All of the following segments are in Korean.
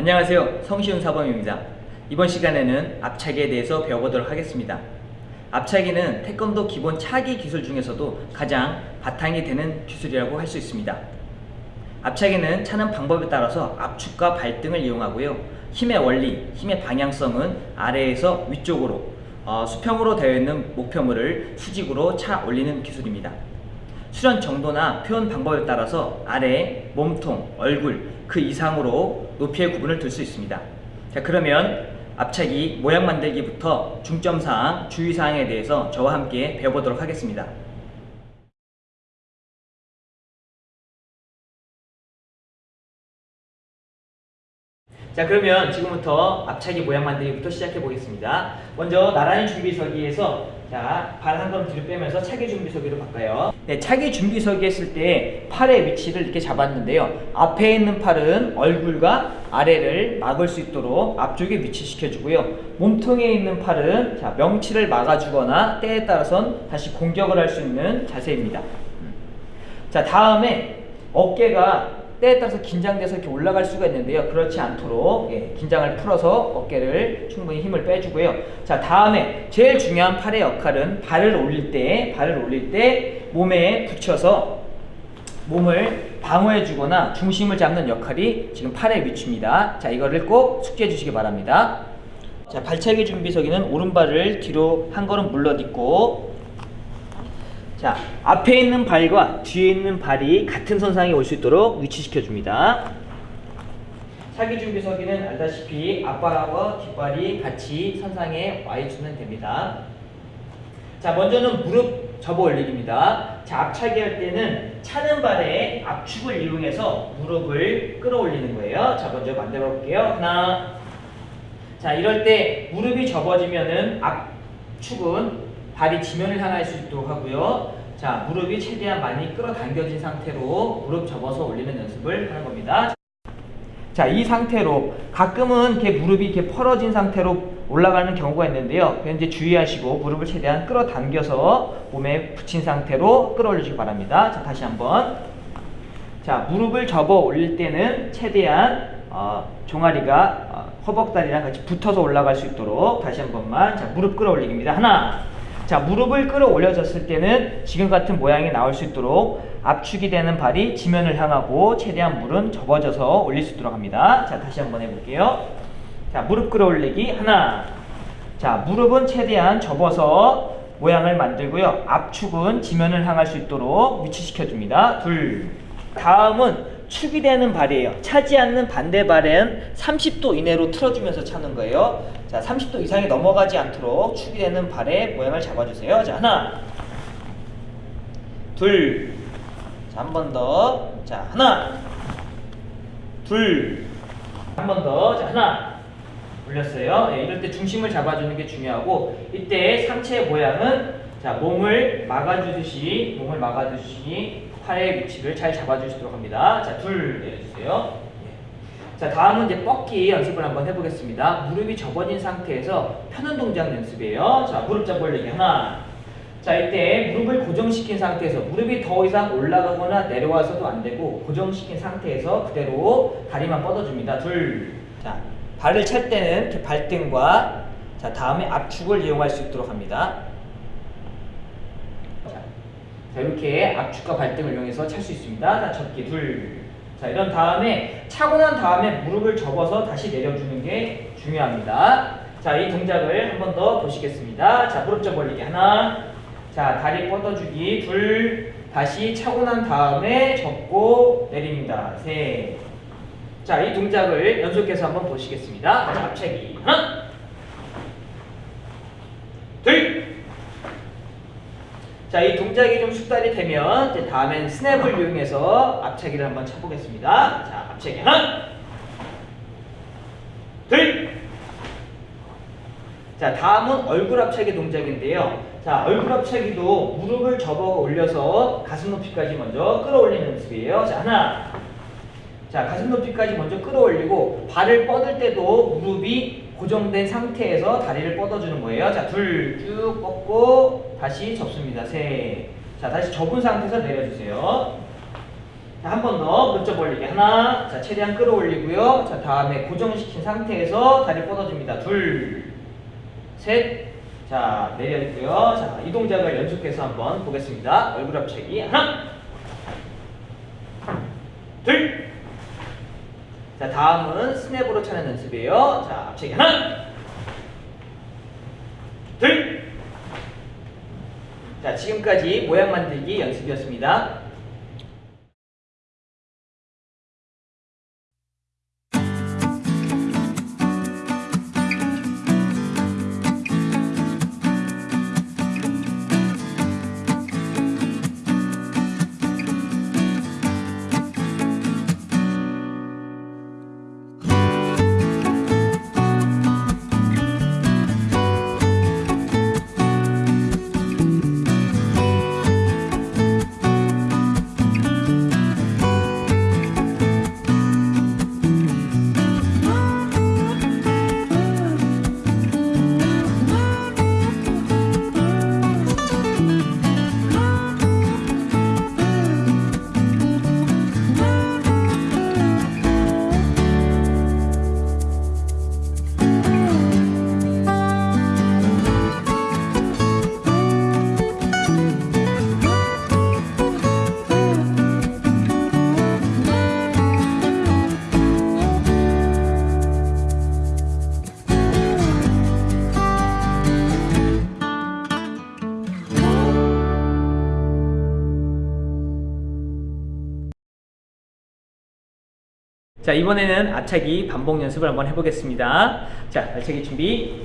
안녕하세요. 성시훈 사범입니다. 이번 시간에는 앞차기에 대해서 배워보도록 하겠습니다. 앞차기는 태권도 기본 차기 기술 중에서도 가장 바탕이 되는 기술이라고 할 수 있습니다. 앞차기는 차는 방법에 따라서 압축과 발등을 이용하고요. 힘의 원리, 힘의 방향성은 아래에서 위쪽으로 어, 수평으로 되어 있는 목표물을 수직으로 차 올리는 기술입니다. 수련 정도나 표현 방법에 따라서 아래, 몸통, 얼굴 그 이상으로 높이의 구분을 둘 수 있습니다. 자 그러면 앞차기 모양 만들기부터 중점사항, 주의사항에 대해서 저와 함께 배워보도록 하겠습니다. 자 그러면 지금부터 앞차기 모양 만들기부터 시작해 보겠습니다. 먼저 나란히 준비 서기에서 자 발 한 걸음 뒤로 빼면서 차기 준비서기로 바꿔요. 네, 차기 준비서기 했을 때 팔의 위치를 이렇게 잡았는데요. 앞에 있는 팔은 얼굴과 아래를 막을 수 있도록 앞쪽에 위치시켜 주고요. 몸통에 있는 팔은 자 명치를 막아주거나 때에 따라선 다시 공격을 할 수 있는 자세입니다. 자 다음에 어깨가 때에 따라서 긴장돼서 이렇게 올라갈 수가 있는데요. 그렇지 않도록 예, 긴장을 풀어서 어깨를 충분히 힘을 빼주고요. 자 다음에 제일 중요한 팔의 역할은 발을 올릴 때 발을 올릴 때 몸에 붙여서 몸을 방어해 주거나 중심을 잡는 역할이 지금 팔의 위치입니다. 자 이거를 꼭 숙지해 주시기 바랍니다. 자 발차기 준비서기는 오른발을 뒤로 한 걸음 물러딛고 자, 앞에 있는 발과 뒤에 있는 발이 같은 선상에 올 수 있도록 위치시켜 줍니다. 차기 준비서기는 알다시피 앞발하고 뒷발이 같이 선상에 와 있으면 됩니다. 자, 먼저는 무릎 접어 올리기입니다. 자, 앞차기 할 때는 차는 발에 압축을 이용해서 무릎을 끌어올리는 거예요. 자, 먼저 만들어 볼게요. 하나. 자, 이럴 때 무릎이 접어지면은 압축은 발이 지면을 향할 수 있도록 하고요. 자, 무릎이 최대한 많이 끌어당겨진 상태로 무릎 접어서 올리는 연습을 하는 겁니다. 자, 이 상태로 가끔은 이렇게 무릎이 이렇게 펄어진 상태로 올라가는 경우가 있는데요. 현재 주의하시고 무릎을 최대한 끌어당겨서 몸에 붙인 상태로 끌어올리시기 바랍니다. 자, 다시 한번. 자, 무릎을 접어 올릴 때는 최대한 어, 종아리가 어, 허벅다리랑 같이 붙어서 올라갈 수 있도록 다시 한 번만 자, 무릎 끌어올리기입니다. 하나, 자 무릎을 끌어올려졌을 때는 지금 같은 모양이 나올 수 있도록 압축이 되는 발이 지면을 향하고 최대한 물은 접어져서 올릴 수 있도록 합니다. 자 다시 한번 해볼게요. 자 무릎 끌어올리기 하나 자 무릎은 최대한 접어서 모양을 만들고요. 압축은 지면을 향할 수 있도록 위치시켜 줍니다. 둘 다음은 축이 되는 발이에요. 차지 않는 반대 발은 30도 이내로 틀어주면서 차는 거예요. 자, 30도 이상이 넘어가지 않도록 축이 되는 발의 모양을 잡아주세요. 자, 하나, 둘, 자, 한 번 더. 자, 하나, 둘, 한 번 더. 자, 하나. 올렸어요. 네, 이럴 때 중심을 잡아주는 게 중요하고 이때 상체 모양은 자 몸을 막아주듯이 몸을 막아주듯이 팔의 위치를 잘 잡아주시도록 합니다. 자, 둘 내려주세요. 예. 자, 다음은 이제 뻗기 연습을 한번 해보겠습니다. 무릎이 접어진 상태에서 펴는 동작 연습이에요. 자, 무릎 잡올리기 하나. 자, 이때 무릎을 고정시킨 상태에서 무릎이 더 이상 올라가거나 내려와서도 안 되고 고정시킨 상태에서 그대로 다리만 뻗어줍니다. 둘. 자, 발을 찰 때는 이렇게 발등과 자, 다음에 압축을 이용할 수 있도록 합니다. 자, 이렇게 압축과 발등을 이용해서 찰 수 있습니다. 자, 접기 둘. 자, 이런 다음에 차고 난 다음에 무릎을 접어서 다시 내려주는 게 중요합니다. 자, 이 동작을 한 번 더 보시겠습니다. 자, 무릎 접 올리기 하나. 자, 다리 뻗어주기 둘. 다시 차고 난 다음에 접고 내립니다. 셋. 자, 이 동작을 연속해서 한번 보시겠습니다. 자, 앞차기 하나. 둘. 자, 이 동작이 좀 숙달이 되면 이제 다음엔 스냅을 이용해서 앞차기를 한번 쳐보겠습니다. 자, 앞차기 하나, 둘. 자, 다음은 얼굴 앞차기 동작인데요. 자, 얼굴 앞차기도 무릎을 접어 올려서 가슴 높이까지 먼저 끌어올리는 연습이에요. 자, 하나. 자, 가슴 높이까지 먼저 끌어올리고 발을 뻗을 때도 무릎이 고정된 상태에서 다리를 뻗어주는 거예요. 자, 둘 쭉 뻗고 다시 접습니다. 셋. 자, 다시 접은 상태에서 내려주세요. 자, 한 번더 문자 벌리기 하나. 자, 최대한 끌어올리고요. 자, 다음에 고정시킨 상태에서 다리 뻗어줍니다. 둘, 셋. 자, 내려있고요. 자, 이 동작을 연속해서 한번 보겠습니다. 얼굴 앞차기 하나, 둘. 자, 다음은 스냅으로 차는 연습이에요. 자, 앞차기 하나, 둘. 자, 지금까지 모양 만들기 연습이었습니다. 자 이번에는 앞차기 반복 연습을 한번 해보겠습니다. 자 앞차기 준비.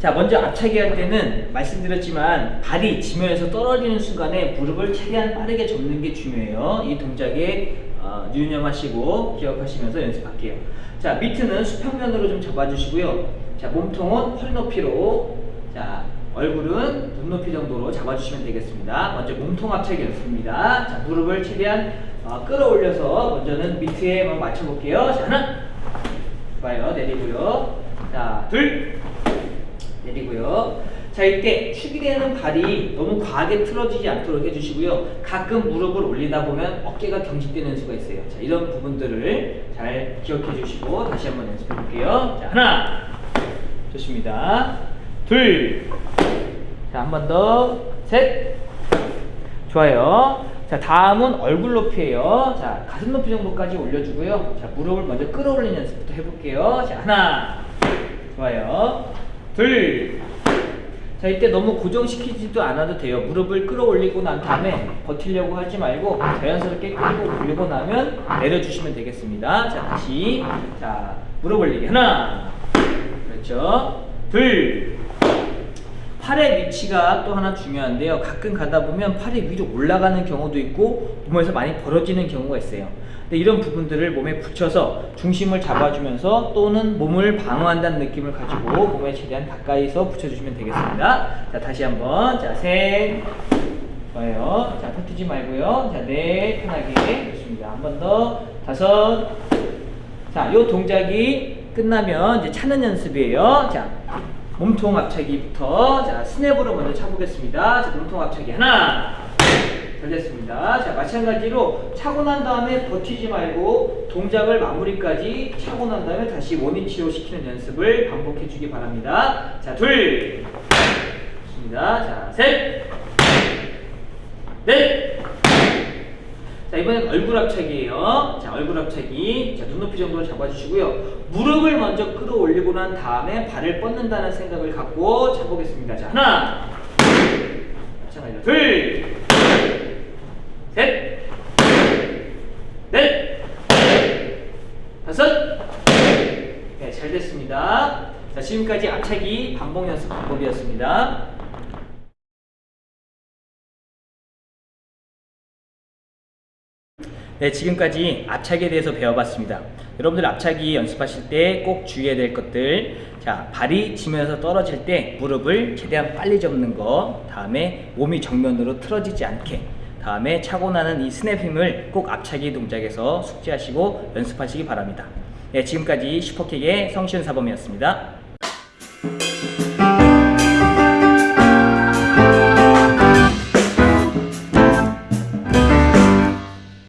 자 먼저 앞차기 할 때는 말씀드렸지만 발이 지면에서 떨어지는 순간에 무릎을 최대한 빠르게 접는 게 중요해요. 이 동작에 어, 유념하시고 기억하시면서 연습할게요. 자 미트는 수평면으로 좀 잡아주시고요. 자 몸통은 허리 높이로. 자 얼굴은 눈높이 정도로 잡아주시면 되겠습니다 먼저 몸통 앞차기 연습입니다 자 무릎을 최대한 어, 끌어올려서 먼저는 밑에 한번 맞춰볼게요. 자, 하나. 좋아요. 내리고요. 자, 둘. 내리고요. 자, 이때 축이 되는 발이 너무 과하게 틀어지지 않도록 해주시고요. 가끔 무릎을 올리다 보면 어깨가 경직되는 수가 있어요. 자, 이런 부분들을 잘 기억해 주시고 다시 한번 연습해 볼게요. 자, 하나. 좋습니다. 둘. 자, 한 번 더. 셋. 좋아요. 자 다음은 얼굴 높이에요. 자 가슴 높이 정도까지 올려주고요. 자 무릎을 먼저 끌어올리는 연습부터 해볼게요. 자 하나. 좋아요. 둘 자 이때 너무 고정시키지도 않아도 돼요. 무릎을 끌어올리고 난 다음에 버티려고 하지 말고 자연스럽게 끌고 올리고 나면 내려주시면 되겠습니다. 자 다시. 자 무릎 올리기. 하나. 그렇죠. 둘 팔의 위치가 또 하나 중요한데요. 가끔 가다 보면 팔이 위로 올라가는 경우도 있고 몸에서 많이 벌어지는 경우가 있어요. 근데 이런 부분들을 몸에 붙여서 중심을 잡아주면서 또는 몸을 방어한다는 느낌을 가지고 몸에 최대한 가까이서 붙여주시면 되겠습니다. 자 다시 한번 자 셋, 좋아요. 자 펴뜨지 말고요. 자 넷, 편하게 좋습니다. 한 번 더 다섯. 자, 요 동작이 끝나면 이제 차는 연습이에요. 자, 몸통 앞차기부터 자 스냅으로 먼저 차보겠습니다. 자 몸통 앞차기 하나 잘 됐습니다. 자 마찬가지로 차고 난 다음에 버티지 말고 동작을 마무리까지 차고 난 다음에 다시 원위치로 시키는 연습을 반복해 주기 바랍니다. 자둘 좋습니다. 자셋넷 자 이번엔 얼굴 앞차기예요. 자 얼굴 앞차기. 자 눈높이 정도로 잡아주시고요. 무릎을 먼저 끌어올리고 난 다음에 발을 뻗는다는 생각을 갖고 잡보겠습니다. 자 하나, 마찬가지로 둘, 셋, 넷, 다섯. 네, 잘 됐습니다. 자 지금까지 앞차기 반복 연습 방법이었습니다. 네, 지금까지 앞차기에 대해서 배워봤습니다. 여러분들 앞차기 연습하실 때 꼭 주의해야 될 것들 자 발이 지면에서 떨어질 때 무릎을 최대한 빨리 접는 거 다음에 몸이 정면으로 틀어지지 않게 다음에 차고 나는 이 스냅 힘을 꼭 앞차기 동작에서 숙지하시고 연습하시기 바랍니다. 네, 지금까지 슈퍼킥의 성시현 사범이었습니다.